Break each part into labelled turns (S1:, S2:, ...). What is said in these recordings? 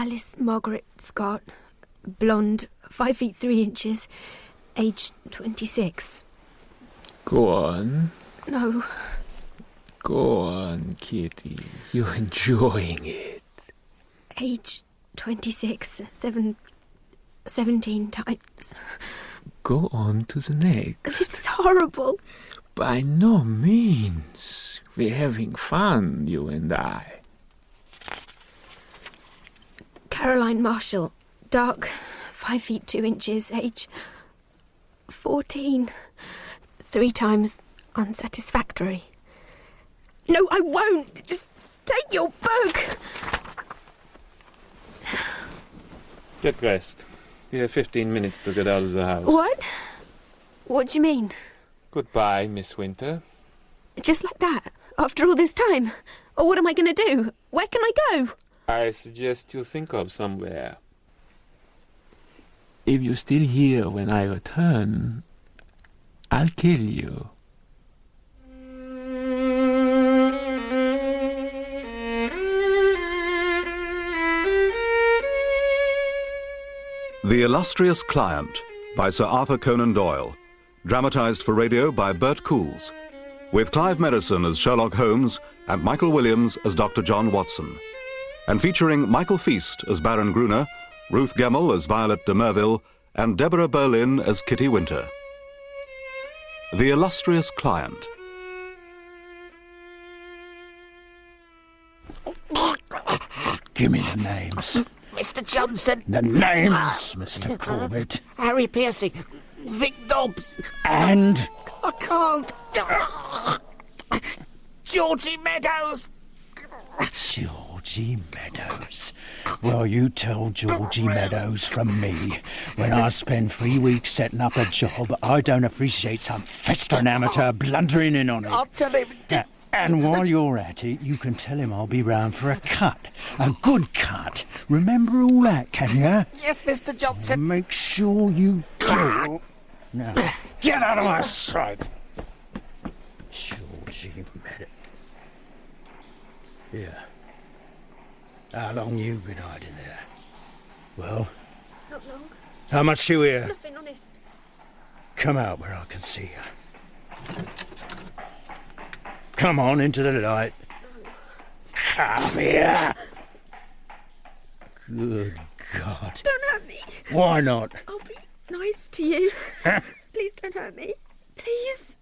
S1: Alice Margaret Scott, blonde, five feet three inches, age 26.
S2: Go on.
S1: No,
S2: Go on, Kitty. You're enjoying it.
S1: age 26, seven, 17 times.
S2: Go on to the next.
S1: This is horrible.
S2: By no means. We're having fun, you and I.
S1: Caroline Marshall, dark, five feet two inches, age 14. Three times unsatisfactory. No, I won't. Just take your book.
S2: Get dressed. You have 15 minutes to get out of the house.
S1: What? What do you mean?
S2: Goodbye, Miss Winter.
S1: Just like that? After all this time? Or what am I going to do? Where can I go?
S2: I suggest you think of somewhere. If you're still here when I return, I'll kill you.
S3: The Illustrious Client by Sir Arthur Conan Doyle, dramatized for radio by Bert Coules, with Clive Merrison as Sherlock Holmes and Michael Williams as Dr. John Watson, and featuring Michael Feast as Baron Gruner, Ruth Gemmell as Violet de Merville, and Deborah Berlin as Kitty Winter. The Illustrious Client.
S4: Give me the names.
S5: Mr. Johnson.
S4: The names, Mr. Corbett.
S5: Harry Piercy. Vic Dobbs.
S4: And
S5: I can't. Georgie Meadows.
S4: Georgie Meadows. Well, you tell Georgie Meadows from me. When I spend three weeks setting up a job, I don't appreciate some festering amateur blundering in on it.
S5: I'll tell him.
S4: Yeah, And while you're at it, you can tell him I'll be round for a cut. A good cut. Remember all that, can you?
S5: Yes, Mr. Johnson.
S4: Make sure you do. Now, get out of my sight. Georgie Meadows. Yeah. How long you been hiding there? Well,
S1: Not long.
S4: how much do you hear?
S1: Nothing, honest.
S4: Come out where I can see you. Come on into the light. Come here. Good God.
S1: Don't hurt me.
S4: Why not?
S1: I'll be nice to you. Please don't hurt me. Please.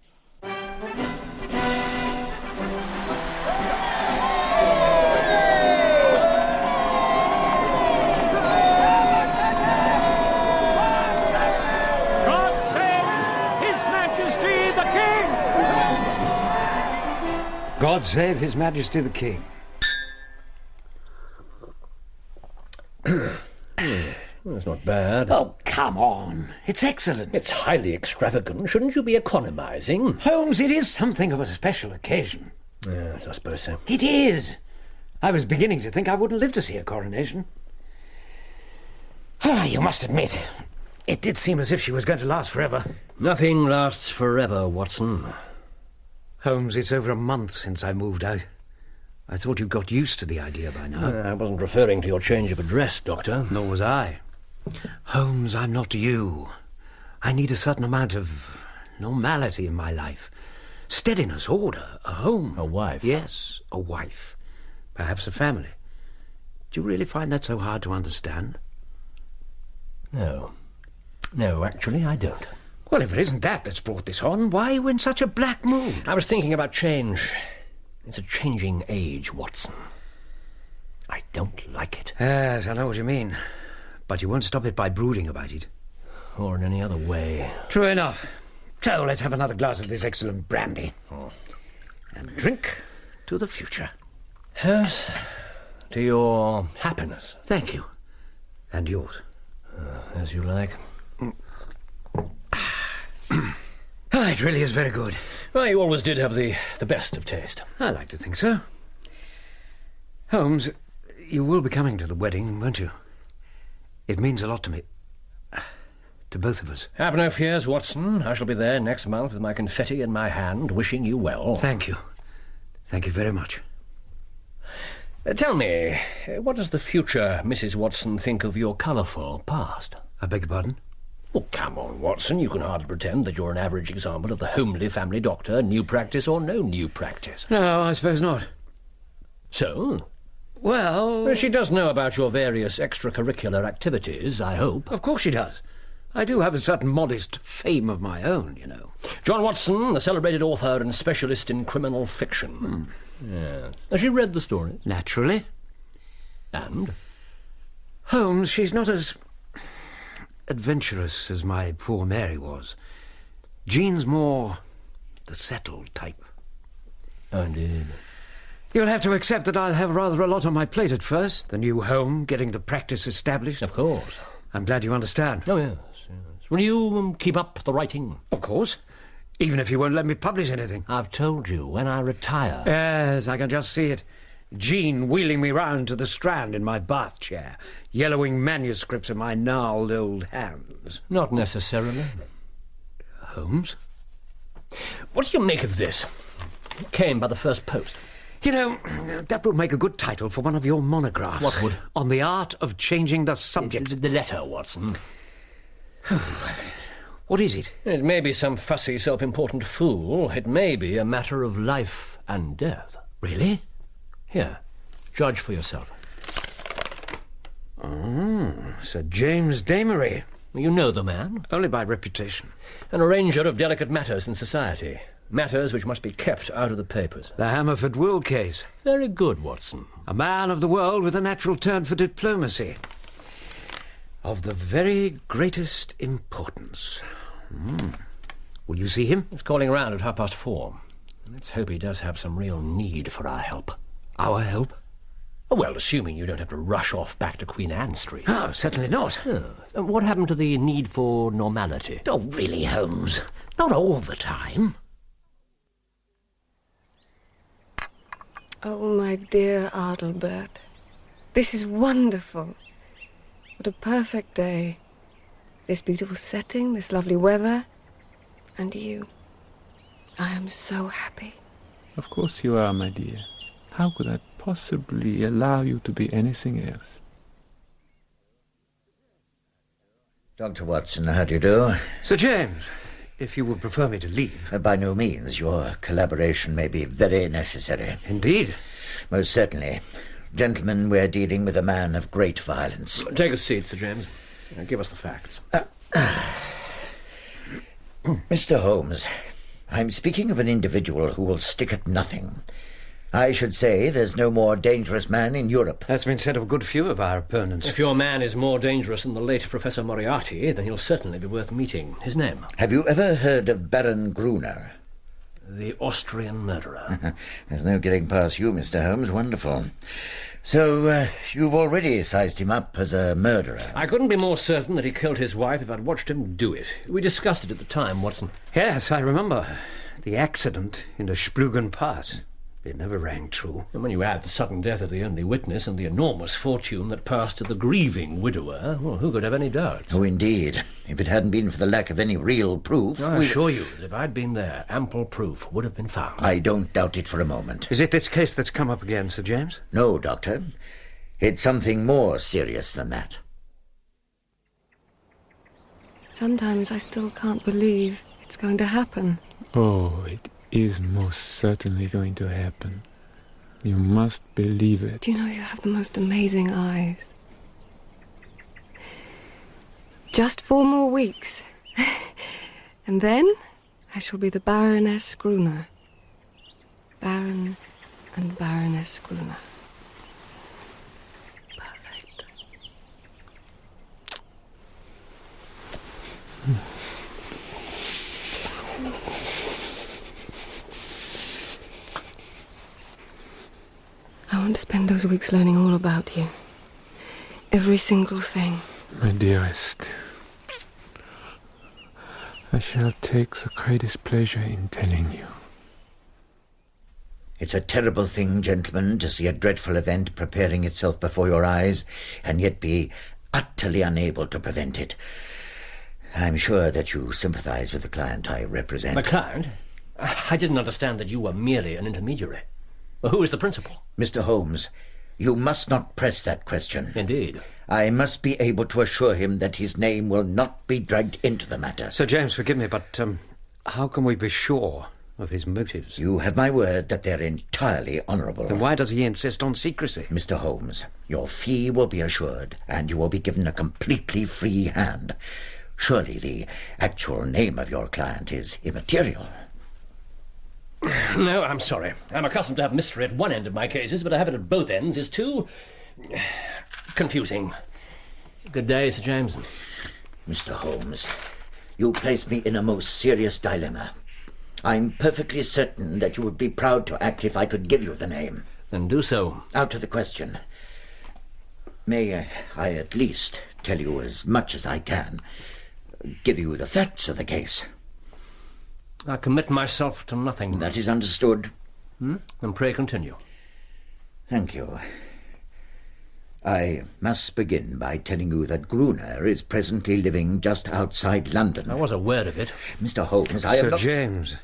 S6: God save His Majesty the King.
S7: That's not bad.
S6: Oh, come on. It's excellent.
S7: It's highly extravagant. Shouldn't you be economizing?
S6: Holmes, it is something of a special occasion.
S7: Yes, I suppose so.
S6: It is. I was beginning to think I wouldn't live to see a coronation. Ah, you must admit, it did seem as if she was going to last forever.
S7: Nothing lasts forever, Watson.
S6: Holmes, it's over a month since I moved out. I thought you'd got used to the idea by now.
S7: Uh, I wasn't referring to your change of address, Doctor.
S6: Nor was I. Holmes, I'm not you. I need a certain amount of normality in my life. Steadiness, order, a home.
S7: A wife?
S6: Yes, a wife. Perhaps a family. Do you really find that so hard to understand?
S7: No. No, actually, I don't.
S6: Well, if it isn't that that's brought this on, why are you in such a black mood?
S7: I was thinking about change. It's a changing age, Watson. I don't like it.
S6: Yes, I know what you mean. But you won't stop it by brooding about it.
S7: Or in any other way.
S6: True enough. So let's have another glass of this excellent brandy. And drink to the future.
S7: Yes. To your happiness,
S6: Thank you. And yours.
S7: Uh, as you like.
S6: Ah, it really is very good.
S7: Well, you always did have the, the best of taste.
S6: I like to think so. Holmes, you will be coming to the wedding, won't you? It means a lot to me. To both of us.
S7: Have no fears, Watson. I shall be there next month with my confetti in my hand, wishing you well.
S6: Thank you. Thank you very much.
S7: Uh, tell me, uh, what does the future Mrs. Watson think of your colourful past?
S6: I beg your pardon?
S7: Oh, come on, Watson. You can hardly pretend that you're an average example of the homely family doctor, new practice or no new practice.
S6: No, I suppose not.
S7: So?
S6: Well,
S7: Well, she does know about your various extracurricular activities, I hope.
S6: of course she does. I do have a certain modest fame of my own, you know.
S7: John Watson, the celebrated author and specialist in criminal fiction. Hmm. Yeah. Has she read the stories?
S6: Naturally.
S7: And?
S6: Holmes, she's not as adventurous as my poor Mary was. Jean's more the settled type.
S7: Oh, indeed.
S6: You'll have to accept that I'll have rather a lot on my plate at first. The new home, getting the practice established.
S7: Of course.
S6: I'm glad you understand.
S7: Oh, yes, yes. Will you um, keep up the writing?
S6: Of course. Even if you won't let me publish anything.
S7: I've told you, when I retire.
S6: Yes, I can just see it. Jean wheeling me round to the Strand in my bath chair, yellowing manuscripts in my gnarled old hands.
S7: Not necessarily.
S6: Holmes?
S7: What do you make of this? It came by the first post.
S6: You know, that would make a good title for one of your monographs.
S7: What would?
S6: On the art of changing the subject.
S7: Of the letter, Watson.
S6: What is it?
S7: It may be some fussy, self-important fool. It may be a matter of life and death.
S6: Really?
S7: Here, judge for yourself.
S6: Sir James Damery.
S7: You know the man.
S6: Only by reputation.
S7: An arranger of delicate matters in society. Matters which must be kept out of the papers.
S6: The Hammerford Will case.
S7: Very good, Watson.
S6: A man of the world with a natural turn for diplomacy. Of the very greatest importance. Hmm. Will you see him?
S7: He's calling around at half past four. Let's hope he does have some real need for our help.
S6: Our help?
S7: Well, assuming you don't have to rush off back to Queen Anne Street.
S6: Oh, certainly not.
S7: Uh, What happened to the need for normality?
S6: Oh, really, Holmes? Not all the time.
S8: Oh, my dear Adelbert. This is wonderful. What a perfect day. This beautiful setting, this lovely weather, and you. I am so happy.
S2: Of course you are, my dear. How could I possibly allow you to be anything else?
S9: Dr. Watson, how do you do?
S6: Sir James, if you would prefer me to leave.
S9: Uh, By no means. Your collaboration may be very necessary.
S6: Indeed.
S9: Most certainly. Gentlemen, we're dealing with a man of great violence.
S7: Take a seat, Sir James. Uh, Give us the facts.
S9: Mr. Holmes, I'm speaking of an individual who will stick at nothing. I should say there's no more dangerous man in Europe.
S6: That's been said of a good few of our opponents.
S7: If your man is more dangerous than the late Professor Moriarty, then he'll certainly be worth meeting. His name?
S9: Have you ever heard of Baron Gruner?
S7: The Austrian murderer.
S9: There's no getting past you, Mr. Holmes. Wonderful. So, uh, you've already sized him up as a murderer.
S7: I couldn't be more certain that he killed his wife if I'd watched him do it. We discussed it at the time, Watson.
S6: Yes, I remember. The accident in the Splugen Pass. It never rang true.
S7: And when you add the sudden death of the only witness and the enormous fortune that passed to the grieving widower, well, who could have any doubts?
S9: Oh, indeed. If it hadn't been for the lack of any real proof,
S7: I
S9: we-
S7: assure you that if I'd been there, ample proof would have been found.
S9: I don't doubt it for a moment.
S6: Is it this case that's come up again, Sir James?
S9: No, Doctor. It's something more serious than that.
S8: Sometimes I still can't believe it's going to happen.
S2: Oh, it is most certainly going to happen. You must believe it.
S8: Do you know you have the most amazing eyes? Just four more weeks. and then I shall be the Baroness Gruner. Baron and Baroness Gruner. Perfect. Hmm. Want to spend those weeks learning all about you. Every single thing.
S2: My dearest, I shall take the greatest pleasure in telling you.
S9: It's a terrible thing, gentlemen, to see a dreadful event preparing itself before your eyes and yet be utterly unable to prevent it. I'm sure that you sympathize with the client I represent.
S7: The client? I didn't understand that you were merely an intermediary. Well, who is the principal?
S9: Mr. Holmes, You must not press that question.
S7: Indeed.
S9: I must be able to assure him that his name will not be dragged into the matter.
S6: Sir James, forgive me, but um, how can we be sure of his motives?
S9: You have my word that they're entirely honourable.
S6: Then why does he insist on secrecy?
S9: Mr. Holmes, your fee will be assured, and you will be given a completely free hand. Surely the actual name of your client is immaterial.
S7: No, I'm sorry. I'm accustomed to have mystery at one end of my cases, but to have it at both ends is too. confusing. Good day, Sir James.
S9: Mr. Holmes, you place me in a most serious dilemma. I'm perfectly certain that you would be proud to act if I could give you the name.
S7: Then do so.
S9: Out of the question. May uh, I at least tell you as much as I can? Give you the facts of the case.
S7: I commit myself to nothing.
S9: That is understood.
S7: Hmm? And pray continue.
S9: Thank you. I must begin by telling you that Gruner is presently living just outside London.
S7: I was aware of it.
S9: Mr. Holmes, I
S6: Sir
S9: am not...
S6: James,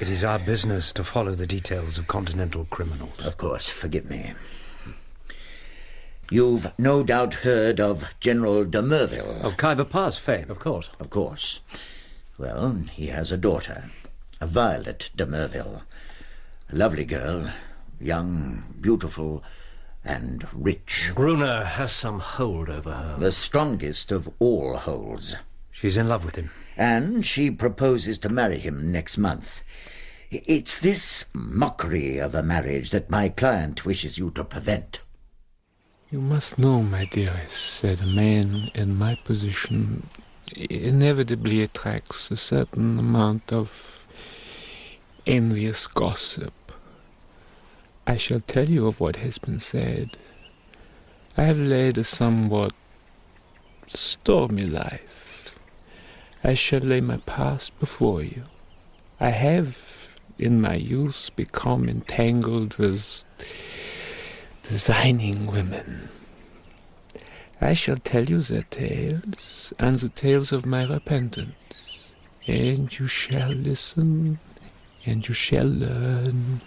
S6: it is our business to follow the details of continental criminals.
S9: Of course, forgive me. You've no doubt heard of General de Merville.
S6: Of Khyber Pass fame.
S7: Of course.
S9: Of course. Well, he has a daughter, a Violet de Merville. A lovely girl, young, beautiful, and rich.
S7: Gruner has some hold over her.
S9: The strongest of all holds.
S6: She's in love with him.
S9: And she proposes to marry him next month. It's this mockery of a marriage that my client wishes you to prevent.
S2: You must know, my dearest, that a man in my position inevitably attracts a certain amount of envious gossip. I shall tell you of what has been said. I have led a somewhat stormy life. I shall lay my past before you. I have, in my youth, become entangled with designing women. I shall tell you their tales and the tales of my repentance, and you shall listen, and you shall learn,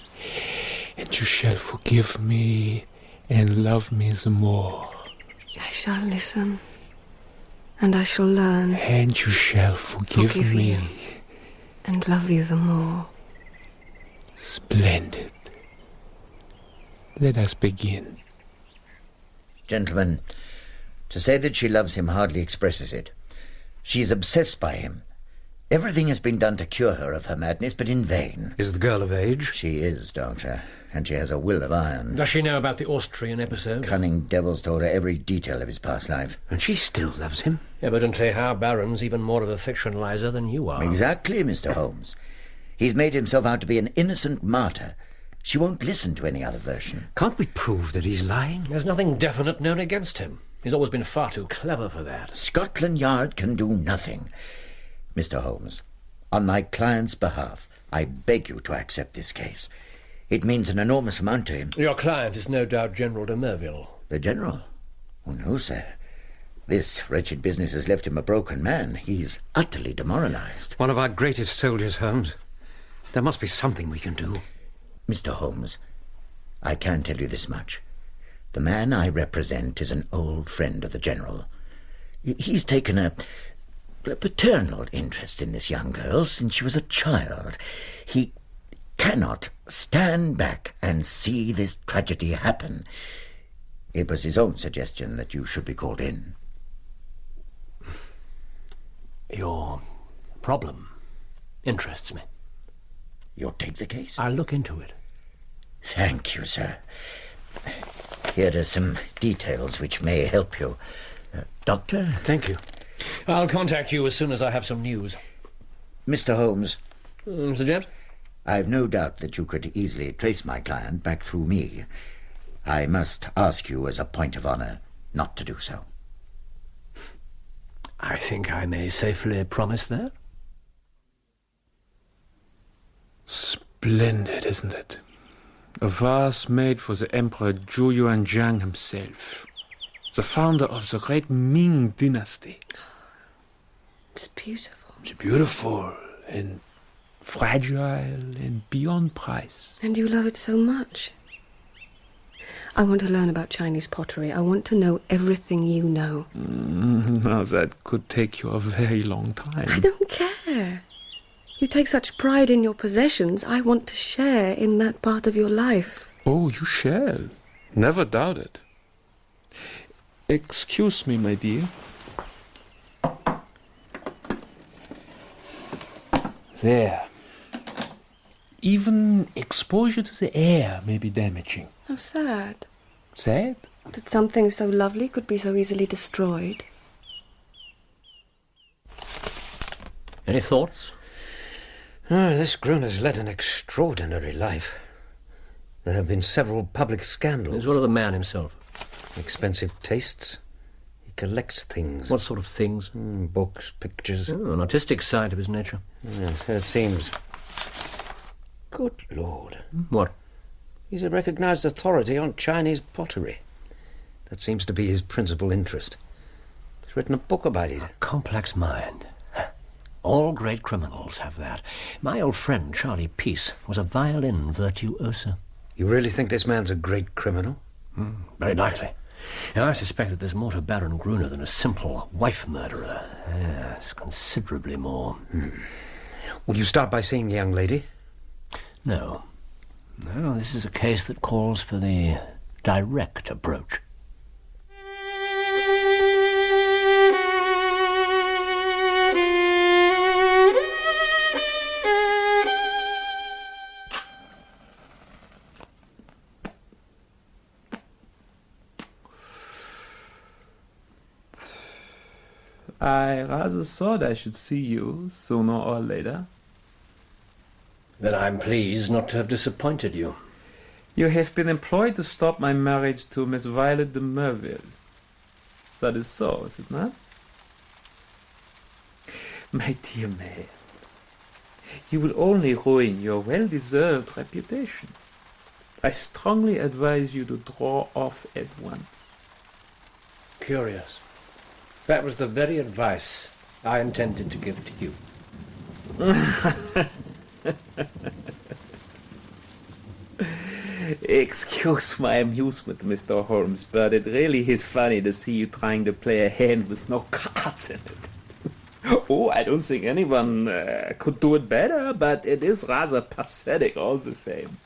S2: and you shall forgive me and love me the more.
S8: I shall listen, and I shall learn,
S2: And you shall forgive,
S8: Forgive
S2: me.
S8: you. and love you the more.
S2: Splendid. Let us begin.
S9: Gentlemen, to say that she loves him hardly expresses it. She is obsessed by him. Everything has been done to cure her of her madness, but in vain.
S6: Is the girl of age?
S9: She is, Doctor, and she has a will of iron.
S7: Does she know about the Austrian episode?
S9: Cunning devils told her every detail of his past life.
S6: And she still loves him?
S7: Evidently, our Baron's even more of a fictionalizer than you are.
S9: Exactly, Mr. Holmes. He's made himself out to be an innocent martyr. She won't listen to any other version.
S6: Can't we prove that he's lying?
S7: There's nothing definite known against him. He's always been far too clever for that.
S9: Scotland Yard can do nothing. Mr. Holmes, on my client's behalf, I beg you to accept this case. It means an enormous amount to him.
S7: Your client is no doubt General de Merville.
S9: The General? Oh, no, sir. This wretched business has left him a broken man. He's utterly demoralized.
S6: One of our greatest soldiers, Holmes. There must be something we can do.
S9: Mr. Holmes, I can tell you this much. The man I represent is an old friend of the General. He's taken a, a paternal interest in this young girl since she was a child. He cannot stand back and see this tragedy happen. It was his own suggestion that you should be called in.
S7: Your problem interests me.
S9: You'll take the case?
S7: I'll look into it.
S9: Thank you, sir. Here are some details which may help you. Uh, doctor?
S6: Thank you.
S7: I'll contact you as soon as I have some news.
S9: Mr. Holmes,
S7: Mm, Mr. James?
S9: I've no doubt that you could easily trace my client back through me. I must ask you as a point of honor not to do so.
S7: I think I may safely promise that.
S2: Splendid, isn't it? A vase made for the Emperor Zhu Yuanzhang himself, the founder of the great Ming dynasty.
S8: It's beautiful.
S2: It's beautiful and fragile and beyond price.
S8: And you love it so much. I want to learn about Chinese pottery. I want to know everything you know.
S2: Mm, now that could take you a very long time.
S8: I don't care. You take such pride in your possessions. I want to share in that part of your life.
S2: Oh, you shall. Never doubt it. Excuse me, my dear. There. Even exposure to the air may be damaging.
S8: How sad.
S2: Sad?
S8: That something so lovely could be so easily destroyed.
S7: Any thoughts?
S6: Ah, this Gruner's led an extraordinary life. There have been several public scandals.
S7: As well as the man himself.
S6: Expensive tastes. He collects things.
S7: What sort of things?
S6: Mm, books, pictures.
S7: Oh, an artistic side of his nature.
S6: Yes, so it seems. Good Lord.
S7: What?
S6: He's a recognized authority on Chinese pottery. That seems to be his principal interest. He's written a book about it.
S7: Complex mind. All great criminals have that. My old friend Charlie Peace was a violin virtuoso.
S6: You really think this man's a great criminal?
S7: Mm, very likely. Now, I suspect that there's more to Baron Gruner than a simple wife murderer. Yes, considerably more.
S6: Hmm. Will you start by seeing the young lady?
S7: No. No, this is a case that calls for the direct approach.
S2: I rather thought I should see you sooner or later.
S7: Then I'm pleased not to have disappointed you.
S2: You have been employed to stop my marriage to Miss Violet de Merville. That is so, is it not? My dear man, you will only ruin your well deserved reputation. I strongly advise you to draw off at once.
S7: Curious. That was the very advice I intended to give to you.
S2: Excuse my amusement, Mr. Holmes, but it really is funny to see you trying to play a hand with no cards in it. oh, I don't think anyone uh, could do it better, but it is rather pathetic all the same.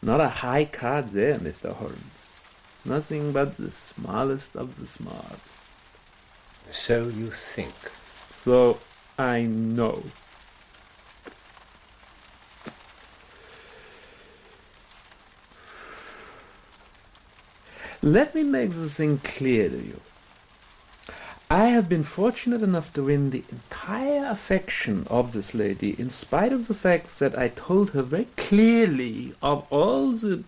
S2: Not a high card there, Mr. Holmes. Nothing but the smallest of the small.
S7: So you think.
S2: So I know. Let me make this thing clear to you. I have been fortunate enough to win the entire affection of this lady, in spite of the fact that I told her very clearly of all the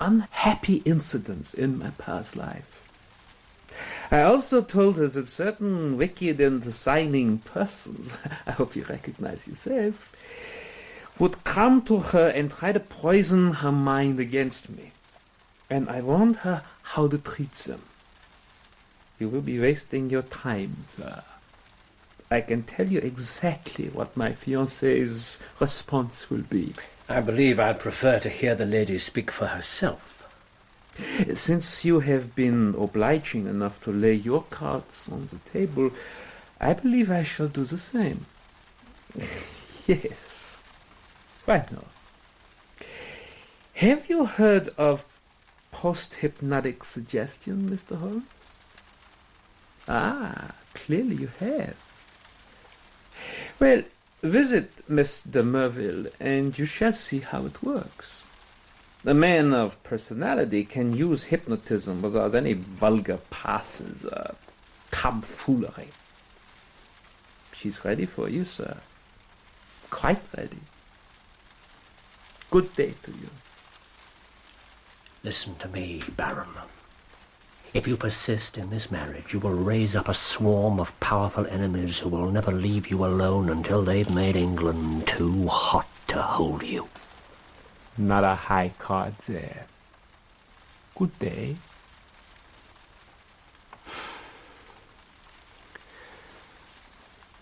S2: unhappy incidents in my past life. I also told her that certain wicked and designing persons, I hope you recognize yourself, would come to her and try to poison her mind against me. And I warned her how to treat them. You will be wasting your time, sir. I can tell you exactly what my fiancée's response will be.
S7: I believe I'd prefer to hear the lady speak for herself.
S2: Since you have been obliging enough to lay your cards on the table, I believe I shall do the same. yes. Why not? Have you heard of post-hypnotic suggestion, Mr. Holmes? Ah, clearly you have. Well, visit de Merville, and you shall see how it works. A man of personality can use hypnotism without any vulgar passes or tomfoolery. She's ready for you, sir. Quite ready. Good day to you.
S7: Listen to me, Baron. If you persist in this marriage, you will raise up a swarm of powerful enemies who will never leave you alone until they've made England too hot to hold you.
S2: Not a high card there. Good day.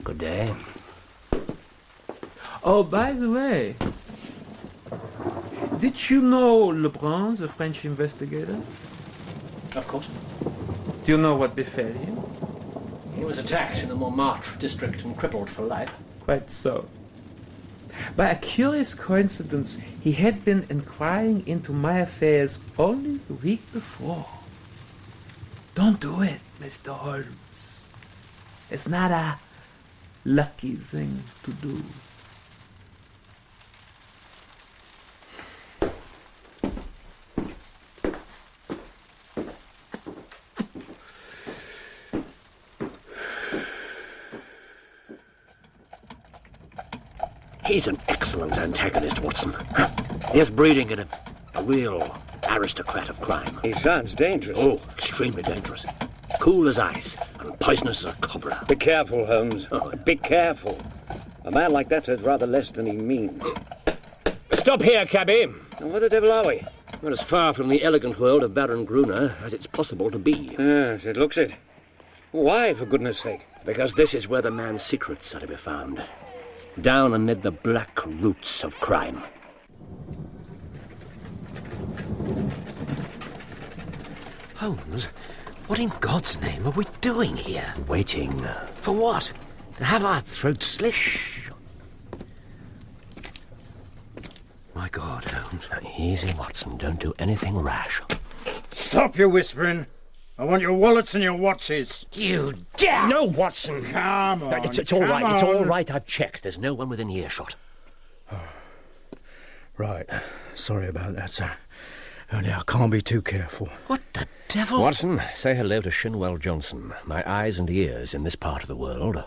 S7: Good day.
S2: Oh, by the way, Did you know Lebrun, the French investigator?
S7: Of course.
S2: Do you know what befell him?
S7: He was attacked in the Montmartre district and crippled for life.
S2: Quite so. By a curious coincidence, he had been inquiring into my affairs only the week before. Don't do it, Mr. Holmes. It's not a lucky thing to do.
S7: He's an excellent antagonist, Watson. He has breeding in him. A real aristocrat of crime.
S6: He sounds dangerous.
S7: Oh, extremely dangerous. Cool as ice and poisonous as a cobra.
S6: Be careful, Holmes. Oh. Be careful. A man like that says rather less than he means. Stop here, cabby. And where the devil are we?
S7: We're as far from the elegant world of Baron Gruner as it's possible to be.
S6: Yes, it looks it. Why, for goodness sake?
S7: Because this is where the man's secrets are to be found. Down amid the black roots of crime.
S6: Holmes, what in God's name are we doing here?
S7: Waiting.
S6: For what? To have our throats slit? My God, Holmes.
S7: Easy, Watson. Don't do anything rash.
S4: Stop your whispering. I want your wallets and your watches.
S6: You dare!
S7: No, Watson.
S4: Come
S7: No,
S4: on.
S7: it's, it's all
S4: come
S7: right. It's all right. I've checked. There's no one within earshot.
S4: Right. Sorry about that, sir. Only I can't be too careful.
S6: What the devil?
S7: Watson, say hello to Shinwell Johnson, my eyes and ears in this part of the world.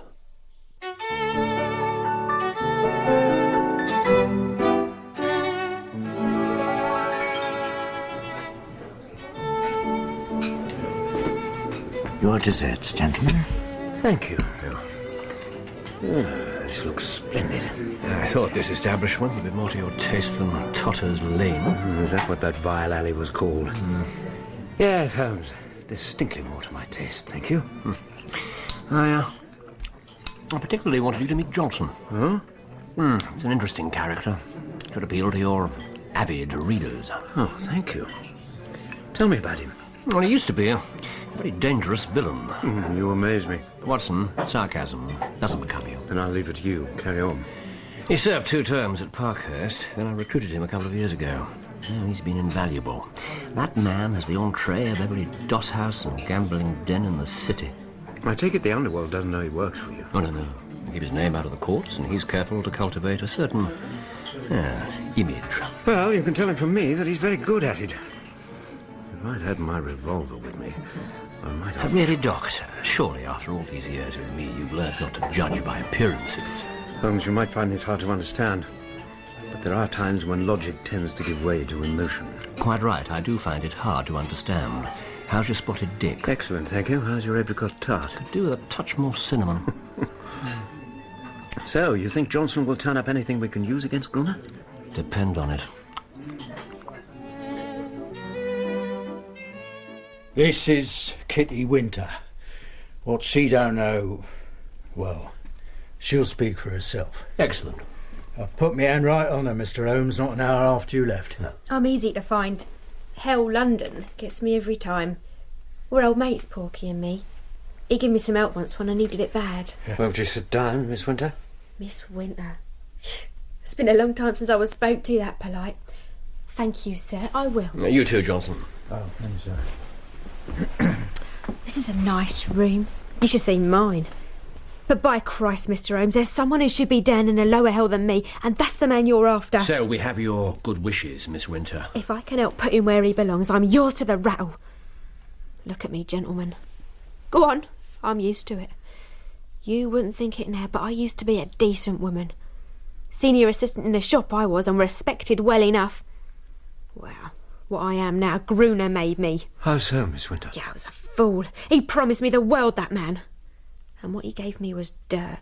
S9: Your desserts, gentlemen.
S6: Thank you. This looks splendid. I thought this establishment would be more to your taste than Totter's Lane. Is that what that vile alley was called? Yes, Holmes. Distinctly more to my taste, thank you.
S7: Hmm. I, uh, I particularly wanted you to meet Johnson.
S6: Huh?
S7: Hmm, he's an interesting character. Should appeal to your avid readers.
S6: Oh, thank you. Tell me about him.
S7: Well, he used to be a very dangerous villain.
S6: Hmm, You amaze me.
S7: Watson, sarcasm doesn't become you.
S6: Then I'll leave it to you. Carry on. He served two terms at Parkhurst. Then I recruited him a couple of years ago.
S7: Oh, he's been invaluable. That man has the entree of every dot house and gambling den in the city.
S6: I take it the underworld doesn't know he works for you.
S7: Oh, no, no. He keeps his name out of the courts, and he's careful to cultivate a certain uh, image.
S6: Well, you can tell him from me that he's very good at it. If I'd had my revolver with me, I might have.
S7: really, Doctor, surely after all these years with me, you've learned not to judge by appearances.
S6: Holmes, you might find this hard to understand. But there are times when logic tends to give way to emotion.
S7: Quite right, I do find it hard to understand. How's your spotted dick?
S6: Excellent, thank you. How's your apricot tart?
S7: Could do with a touch more cinnamon.
S6: So, you think Johnson will turn up anything we can use against Gruner?
S7: Depend on it.
S4: This is Kitty Winter. What she don't know, well, she'll speak for herself.
S7: Excellent.
S4: I've put my hand right on her, Mr. Holmes, not an hour after you left.
S1: I'm easy to find. Hell, London gets me every time. We're old mates, Porky and me. He gave me some help once when I needed it bad.
S6: Won't you sit down, Miss Winter?
S1: Miss Winter. It's been a long time since I was spoke to that polite. Thank you, sir. I will.
S7: You too, Johnson.
S4: Oh, thanks, sir.
S1: This is a nice room. You should see mine. But by Christ, Mr. Holmes, there's someone who should be down in a lower hell than me, and that's the man you're after.
S7: So we have your good wishes, Miss Winter.
S1: If I can help put him where he belongs, I'm yours to the rattle. Look at me, gentlemen. Go on, I'm used to it. You wouldn't think it now, but I used to be a decent woman. Senior assistant in the shop I was, and respected well enough. Well, what I am now, Gruner made me.
S6: How so, Miss Winter?
S1: Yeah, I was a fool. He promised me the world, that man. And what he gave me was dirt.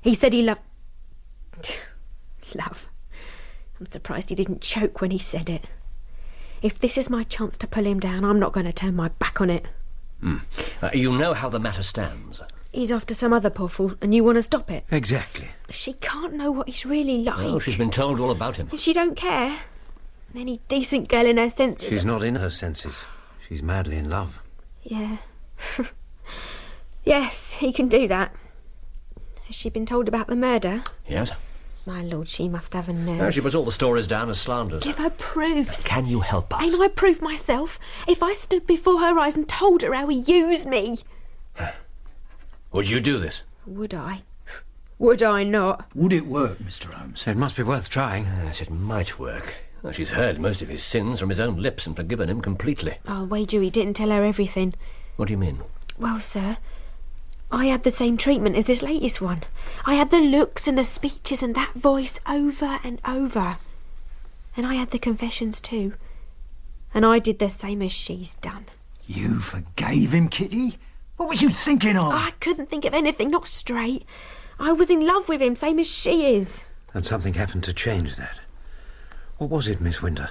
S1: He said he loved. Love. I'm surprised he didn't choke when he said it. If this is my chance to pull him down, I'm not going to turn my back on it.
S7: Uh, you know how the matter stands.
S1: He's after some other poor fool, and you want to stop it.
S6: Exactly.
S1: She can't know what he's really like.
S7: Oh, she's been told all about him.
S1: She don't care. Any decent girl in her senses.
S6: She's not in her senses. She's madly in love.
S1: Yeah. yes, he can do that. Has she been told about the murder?
S7: Yes?
S1: My lord, she must have a nerve.
S7: No, she puts all the stories down as slanders.
S1: Give her proofs.
S7: Can you help us?
S1: Ain't I proof myself? If I stood before her eyes and told her how he used me,
S7: Would you do this?
S1: would I? Would I not?
S4: Would it work, Mr. Holmes?
S6: It must be worth trying.
S7: Yes, it might work. Well, she's heard most of his sins from his own lips and forgiven him completely.
S1: I'll wager he didn't tell her everything.
S7: What do you mean?
S1: Well, sir, I had the same treatment as this latest one. I had the looks and the speeches and that voice over and over. And I had the confessions too. And I did the same as she's done.
S4: You forgave him, Kitty? What was you thinking of?
S1: I couldn't think of anything, not straight. I was in love with him, same as she is.
S6: And something happened to change that. What was it, Miss Winter?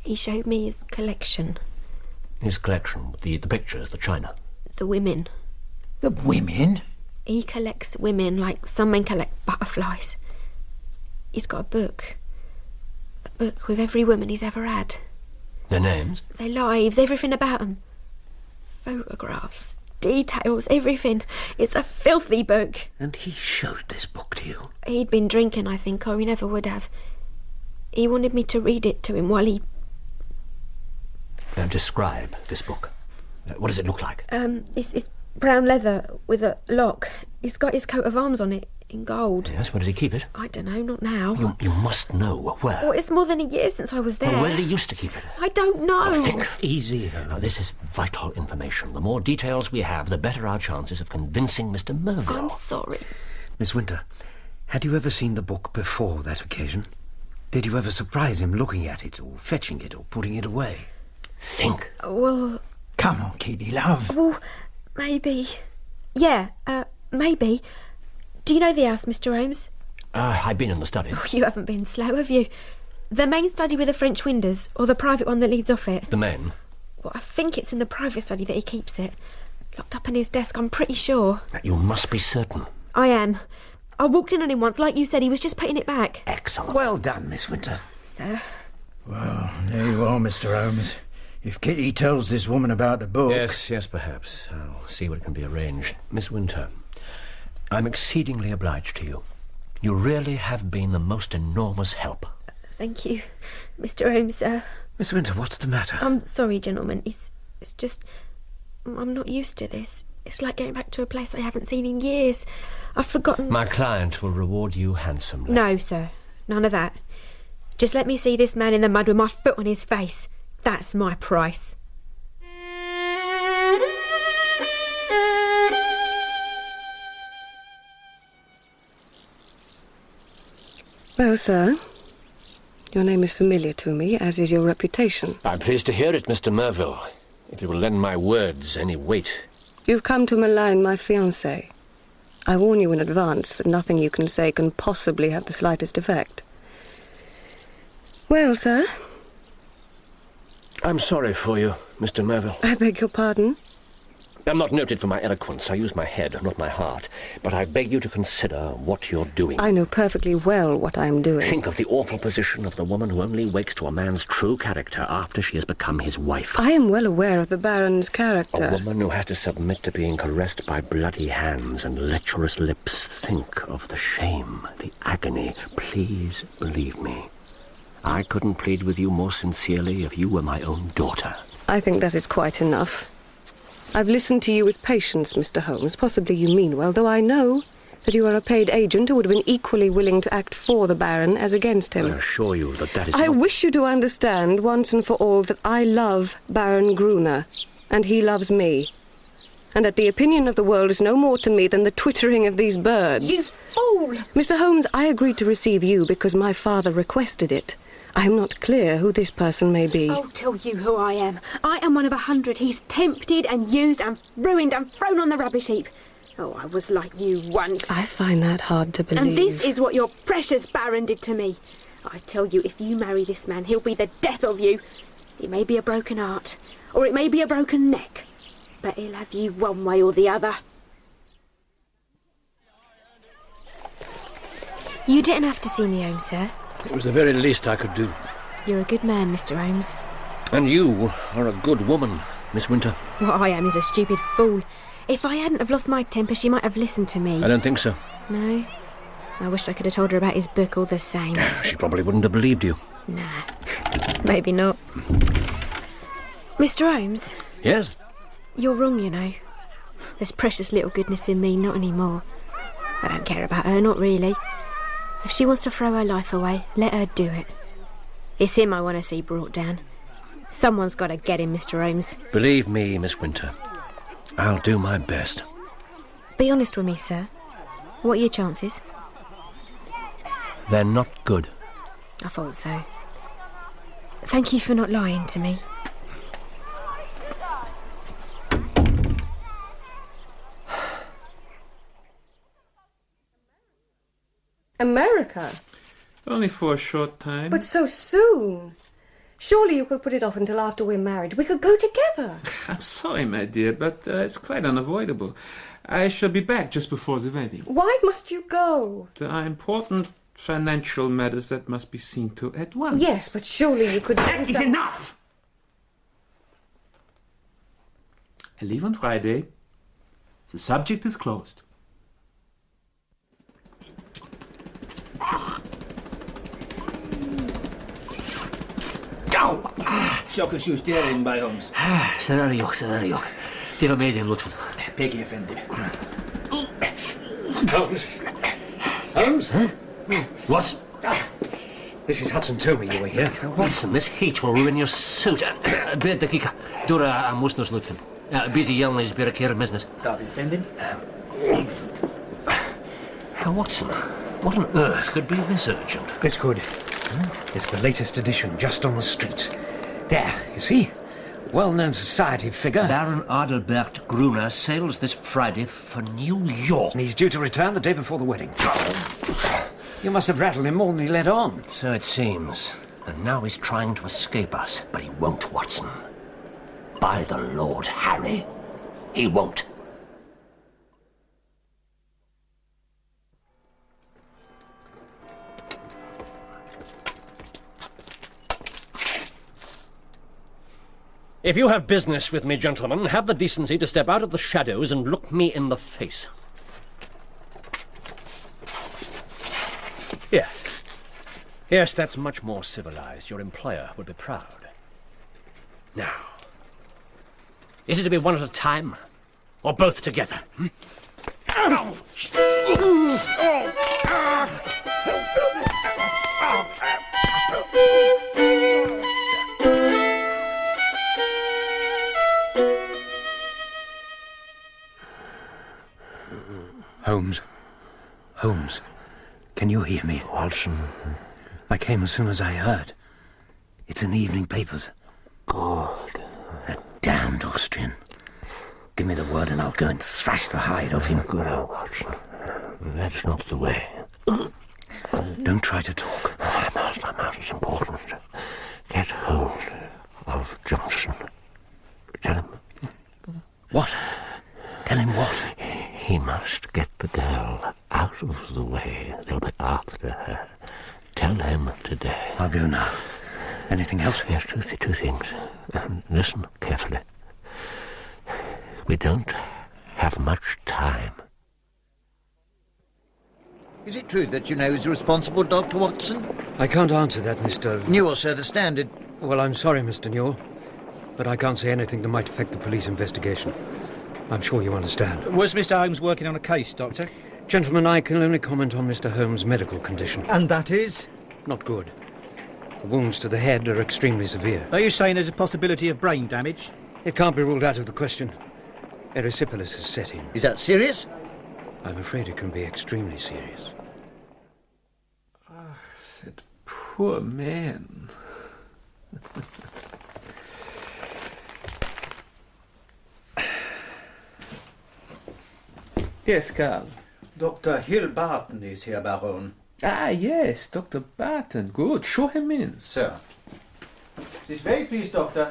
S1: He showed me his collection,
S7: His collection, the, the pictures, the china.
S1: the women.
S4: The women?
S1: He collects women like some men collect butterflies. He's got a book. A book with every woman he's ever had.
S7: Their names?
S1: Their lives, everything about about 'em. Photographs, details, everything. It's a filthy book.
S6: And he showed this book to you.
S1: He'd been drinking, I think, or he never would have. He wanted me to read it to him while he.
S7: Now, describe this book. Uh, What does it look like?
S1: Um, it's, it's brown leather with a lock. It's got his coat of arms on it in gold.
S7: Yes, where does he keep it?
S1: I don't know, not now.
S7: You, you must know where.
S1: Well, it's more than a year since I was there.
S7: Well, where did he used to keep it?
S1: I don't know.
S7: Oh, think.
S6: Easy.
S7: Now, this is vital information. The more details we have, the better our chances of convincing Mr. Merville.
S1: I'm sorry.
S6: Miss Winter, had you ever seen the book before that occasion? Did you ever surprise him looking at it, or fetching it, or putting it away?
S7: Think.
S1: Well,
S4: Come on, Kitty, love.
S1: well, maybe. Yeah, uh, maybe. Do you know the house, Mr. Holmes?
S7: Uh, I've been in the study.
S1: You haven't been slow, have you? The main study with the French windows, or the private one that leads off it?
S7: The men.
S1: Well, I think it's in the private study that he keeps it. Locked up in his desk, I'm pretty sure.
S7: You must be certain.
S1: I am. I walked in on him once, like you said, he was just putting it back.
S7: Excellent.
S6: Well done, Miss Winter.
S1: Sir,
S4: Well, there you are, Mr. Holmes. If Kitty tells this woman about the book.
S7: Yes, yes, perhaps. I'll see what can be arranged. Miss Winter, I'm exceedingly obliged to you. You really have been the most enormous help.
S1: thank you. Mr. Holmes, sir.
S6: Miss Winter, what's the matter?
S1: I'm sorry, gentlemen. It's, it's just. I'm not used to this. It's like going back to a place I haven't seen in years. I've forgotten.
S7: My client will reward you handsomely.
S1: No, sir. None of that. Just let me see this man in the mud with my foot on his face. That's my price.
S8: Well, sir, your name is familiar to me, as is your reputation.
S7: I'm pleased to hear it, Mr. Merville. If you will lend my words any weight.
S8: You've come to malign my fiancée. I warn you in advance that nothing you can say can possibly have the slightest effect. Well, sir,
S7: I'm sorry for you, Mr. Merville.
S8: I beg your pardon.
S7: I'm not noted for my eloquence. I use my head, not my heart. But I beg you to consider what you're doing.
S8: I know perfectly well what I am doing.
S7: Think of the awful position of the woman who only wakes to a man's true character after she has become his wife.
S8: I am well aware of the Baron's character.
S7: A woman who has to submit to being caressed by bloody hands and lecherous lips. Think of the shame, the agony. Please believe me. I couldn't plead with you more sincerely if you were my own daughter.
S8: I think that is quite enough. I've listened to you with patience, Mr. Holmes. Possibly you mean well, though I know that you are a paid agent who would have been equally willing to act for the Baron as against him.
S7: I assure you that that is
S8: I
S7: not...
S8: wish you to understand once and for all that I love Baron Gruner, and he loves me. And that the opinion of the world is no more to me than the twittering of these birds.
S1: You fool!
S8: Mr. Holmes, I agreed to receive you because my father requested it. I am not clear who this person may be.
S1: I'll tell you who I am. I am one of a hundred he's tempted and used and ruined and thrown on the rubbish heap. Oh, I was like you once.
S8: I find that hard to believe.
S1: And this is what your precious Baron did to me. I tell you, if you marry this man, he'll be the death of you. It may be a broken heart, or it may be a broken neck, but he'll have you one way or the other. You didn't have to see me home, sir.
S7: It was the very least I could do.
S1: You're a good man, Mr. Holmes.
S7: And you are a good woman, Miss Winter.
S1: What I am is a stupid fool. If I hadn't have lost my temper, she might have listened to me.
S7: I don't think so.
S1: No? I wish I could have told her about his book all the same.
S7: She probably wouldn't have believed you.
S1: Nah, maybe not. Mr. Holmes,
S7: Yes?
S1: you're wrong, you know. There's precious little goodness in me, not anymore. I don't care about her, not really. If she wants to throw her life away, let her do it. It's him I want to see brought down. Someone's got to get him, Mr. Holmes.
S7: Believe me, Miss Winter. I'll do my best.
S1: Be honest with me, sir. What are your chances?
S7: They're not good.
S1: I thought so. Thank you for not lying to me.
S8: America?
S2: Only for a short time.
S8: But so soon. Surely you could put it off until after we're married. We could go together.
S2: I'm sorry, my dear, but uh, it's quite unavoidable. I shall be back just before the wedding.
S8: Why must you go?
S2: There are important financial matters that must be seen to at once.
S8: Yes, but surely you could.
S2: That is enough! I leave on Friday. The subject is closed.
S7: Çok şükür erin Bay Holmes. Zararı yok, zararı yok. Devam edin lütfen.
S10: Peki efendim.
S7: Holmes. Holmes? Hm. What? Ah, Mrs. Hudson told me you were here. Watson, this heat will ruin your suit. Bid bir dakika. Dura almışsınız lütfen. Bizi yalnız
S10: bırakırmazsınız. Tabii
S7: efendim. Watson, what on earth could be this urgent?
S6: This could. It's the latest edition, just on the streets. There, you see? Well-known society figure.
S7: Baron Adelbert Gruner sails this Friday for New York.
S6: And he's due to return the day before the wedding. You must have rattled him more than he let on.
S7: So it seems. And now he's trying to escape us, but he won't, Watson. By the Lord Harry, he won't. If you have business with me, gentlemen, have the decency to step out of the shadows and look me in the face. Yes. Yes, that's much more civilized. Your employer would be proud. Now, is it to be one at a time, or both together? hmm?
S6: Holmes. Holmes. Can you hear me? Watson. I came as soon as I heard. It's in the evening papers. Good. That damned Austrian. Give me the word and I'll go and thrash the hide off him. Good, old Watson. That's not the way. Don't try to talk. I must, I must. It's important. Get hold of Johnson. Tell him. What? Tell him what? He must get the girl out of the way. They'll be after her. Tell him today. I'll go now. Anything else? Yes, two, th- two things. Um, listen carefully. We don't have much time.
S9: Is it true that you know who's responsible, Dr. Watson?
S6: I can't answer that, Mr.
S9: Newell, sir, the Standard.
S6: Well, I'm sorry, Mr. Newell, but I can't say anything that might affect the police investigation. I'm sure you understand.
S10: Was Mr. Holmes working on a case, Doctor?
S6: Gentlemen, I can only comment on Mr. Holmes' medical condition.
S10: And that is?
S6: Not good. The wounds to the head are extremely severe.
S10: Are you saying there's a possibility of brain damage?
S6: It can't be ruled out of the question. Erysipelas has set in.
S9: Is that serious?
S6: I'm afraid it can be extremely serious.
S2: Ah, that poor man. yes, Carl.
S10: Dr. Hill Barton is here, Baron.
S2: Ah, yes, Dr. Barton. Good. Show him in.
S10: Sir. This way, please, Doctor.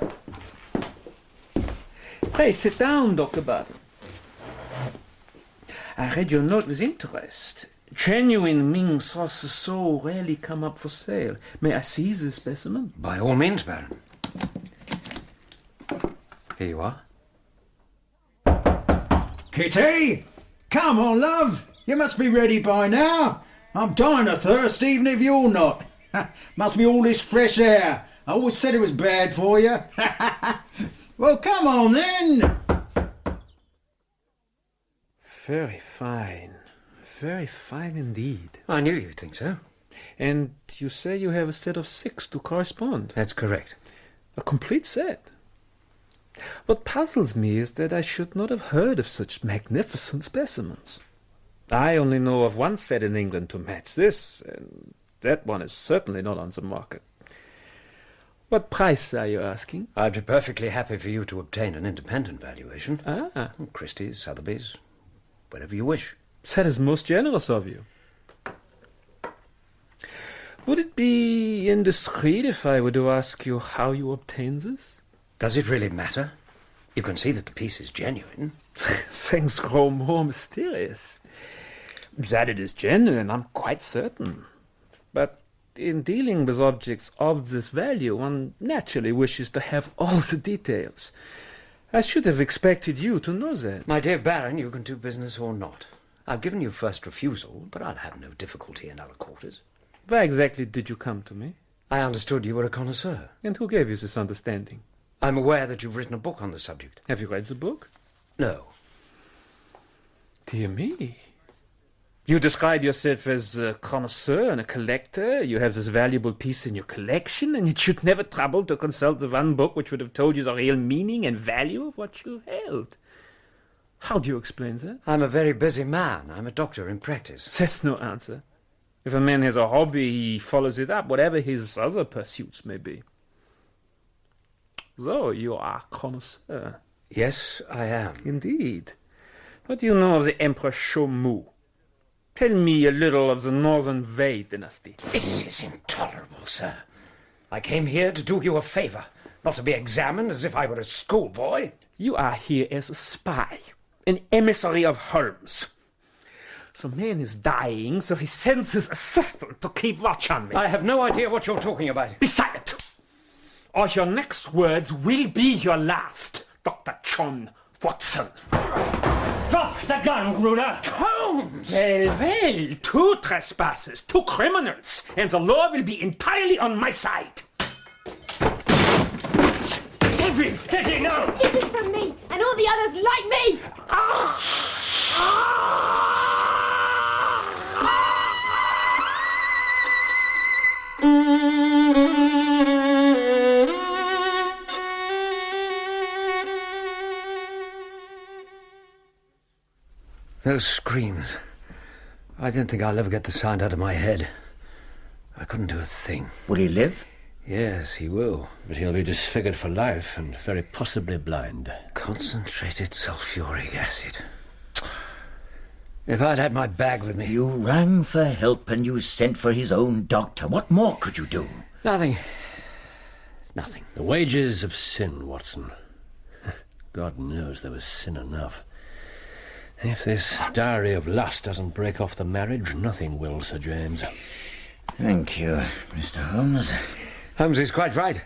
S2: Pray sit down, Dr. Barton. I read your note with interest. Genuine Ming saucers so rarely come up for sale. May I see the specimen?
S6: By all means, Baron. Here you are.
S4: Kitty! Come on, love. You must be ready by now. I'm dying of thirst, even if you're not. must be all this fresh air. I always said it was bad for you. well, come on then.
S2: Very fine. Very fine indeed.
S6: I knew you'd think so.
S2: And you say you have a set of six to correspond?
S6: That's correct.
S2: A complete set. What puzzles me is that I should not have heard of such magnificent specimens. I only know of one set in England to match this, and that one is certainly not on the market. What price are you asking?
S6: I'd be perfectly happy for you to obtain an independent valuation.
S2: Ah,
S6: Christie's, Sotheby's, whatever you wish.
S2: that is most generous of you. Would it be indiscreet if I were to ask you how you obtain this?
S6: Does it really matter? You can see that the piece is genuine.
S2: Things grow more mysterious. That it is genuine, I'm quite certain. But in dealing with objects of this value, one naturally wishes to have all the details. I should have expected you to know that.
S6: My dear Baron, you can do business or not. I've given you first refusal, but I'll have no difficulty in other quarters.
S2: Why exactly did you come to me?
S6: I understood you were a connoisseur.
S2: And who gave you this understanding?
S6: I'm aware that you've written a book on the subject.
S2: Have you read the book?
S6: No.
S2: Dear me. You describe yourself as a connoisseur and a collector. You have this valuable piece in your collection, and yet you'd never trouble to consult the one book which would have told you the real meaning and value of what you held. How do you explain that?
S6: I'm a very busy man. I'm a doctor in practice.
S2: That's no answer. If a man has a hobby, he follows it up, whatever his other pursuits may be. So, you are a connoisseur.
S6: Yes, I am.
S2: Indeed. What do you know of the Emperor Shomu? Tell me a little of the Northern Wei dynasty.
S6: This is intolerable, sir. I came here to do you a favor, not to be examined as if I were a schoolboy.
S2: You are here as a spy, an emissary of Holmes. The man is dying, so he sends his assistant to keep watch on me.
S6: I have no idea what you're talking about.
S2: Be silent, or your next words will be your last, Dr. John Watson.
S6: Drop the gun, Gruner!
S2: Holmes! Well, well, two trespassers, two criminals, and the law will be entirely on my side. Devlin, Devlin, no!
S1: This is from me, and all the others like me! Ah! Ah!
S6: Those screams. I don't think I'll ever get the sound out of my head. I couldn't do a thing.
S9: Will he live?
S6: Yes, he will.
S7: But he'll be disfigured for life and very possibly blind.
S6: Concentrated sulfuric acid. If I'd had my bag with me.
S9: You rang for help and you sent for his own doctor. What more could you do?
S6: Nothing. Nothing.
S7: The wages of sin, Watson. God knows there was sin enough. If this diary of lust doesn't break off the marriage, nothing will, Sir James.
S9: Thank you, Mr. Holmes.
S6: Holmes is quite right.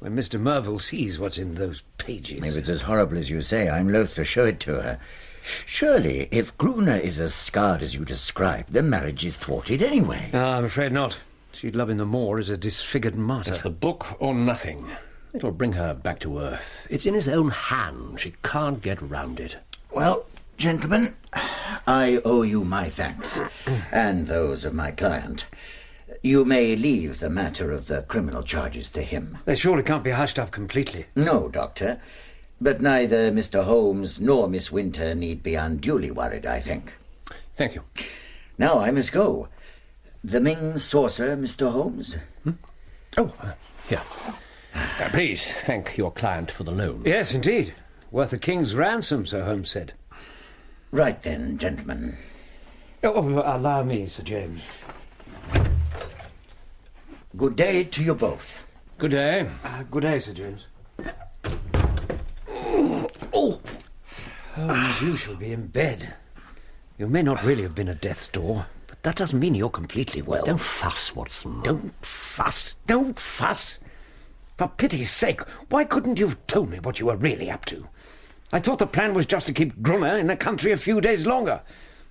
S6: When Mr. Merville sees what's in those pages.
S9: If it's as horrible as you say, I'm loath to show it to her. Surely, if Gruner is as scarred as you describe, the marriage is thwarted anyway.
S6: Ah, I'm afraid not. She'd love him the more as a disfigured martyr.
S7: It's the book or nothing. It'll bring her back to earth. It's in his own hand. She can't get round it.
S9: Well, gentlemen, I owe you my thanks, and those of my client. You may leave the matter of the criminal charges to him.
S6: They surely can't be hushed up completely.
S9: No, Doctor. But neither Mr. Holmes nor Miss Winter need be unduly worried, I think.
S7: Thank you.
S9: Now I must go. The Ming saucer, Mr. Holmes?
S7: Oh, uh, here. Uh, please thank your client for the loan.
S6: Yes, indeed. Worth a king's ransom, Sir Holmes said.
S9: Right then, gentlemen.
S6: Oh, allow me, Sir James.
S9: Good day to you both.
S7: Good day.
S6: Uh, good day, Sir James. Oh! Holmes, you shall be in bed. You may not really have been at death's door, but
S7: that doesn't mean you're completely well. Don't fuss, Watson.
S6: Don't fuss. Don't fuss. For pity's sake, why couldn't you have told me what you were really up to? I thought the plan was just to keep Gruner in the country a few days longer.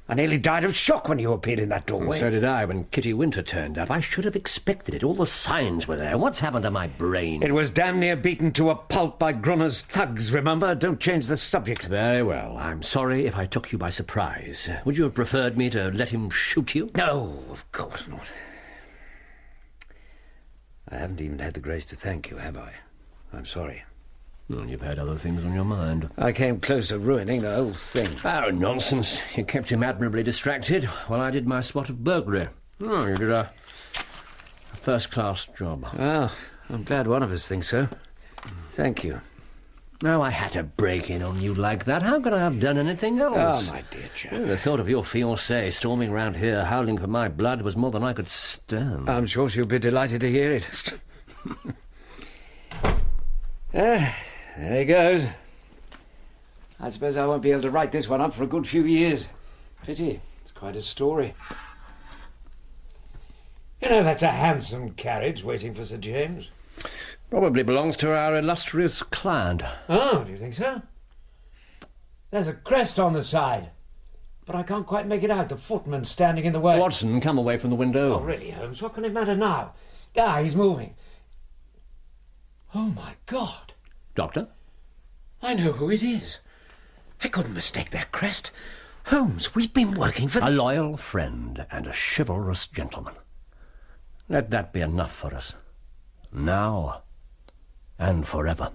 S6: I nearly died of shock when you appeared in that doorway.
S7: So did I when Kitty Winter turned up. I should have expected it. All the signs were there. What's happened to my brain?
S6: It was damn near beaten to a pulp by Gruner's thugs, remember? Don't change the subject.
S7: Very well. I'm sorry if I took you by surprise. Would you have preferred me to let him shoot you?
S6: No, of course not. I haven't even had the grace to thank you, have I? I'm sorry.
S7: Well, you've had other things on your mind.
S6: I came close to ruining the whole thing.
S7: Oh, nonsense. You kept him admirably distracted while I did my spot of burglary. Oh, you did a, a first-class job.
S6: Well, I'm glad one of us thinks so. Thank you.
S7: No, I had to break in on you like that. How could I have done anything else?
S6: Oh, my dear chap.
S7: Well, the thought of your fiancée storming round here howling for my blood was more than I could stand.
S6: I'm sure she'll be delighted to hear it. ah, there he goes. I suppose I won't be able to write this one up for a good few years. Pity. It's quite a story. You know, that's a handsome carriage waiting for Sir James.
S7: Probably belongs to our illustrious client.
S6: Oh, do you think so? There's a crest on the side. But I can't quite make it out. The footman's standing in the way.
S7: Watson, come away from the window.
S6: Oh, really, Holmes? What can it matter now? Ah, he's moving. Oh, my God.
S7: Doctor?
S6: I know who it is. I couldn't mistake that crest. Holmes, we've been working for...
S7: A loyal friend and a chivalrous gentleman. Let that be enough for us. Now and forever.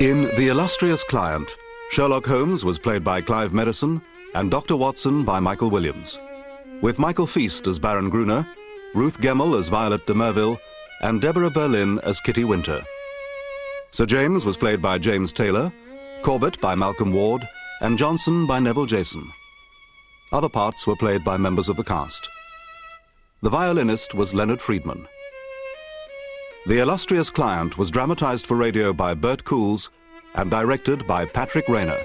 S3: In The Illustrious Client, Sherlock Holmes was played by Clive Merrison and Dr. Watson by Michael Williams, with Michael Feast as Baron Gruner, Ruth Gemmell as Violet de Merville, and Deborah Berlin as Kitty Winter. Sir James was played by James Taylor, Corbett by Malcolm Ward, and Johnson by Neville Jason. Other parts were played by members of the cast. The violinist was Leonard Friedman. The Illustrious Client was dramatized for radio by Bert Coules and directed by Patrick Rayner.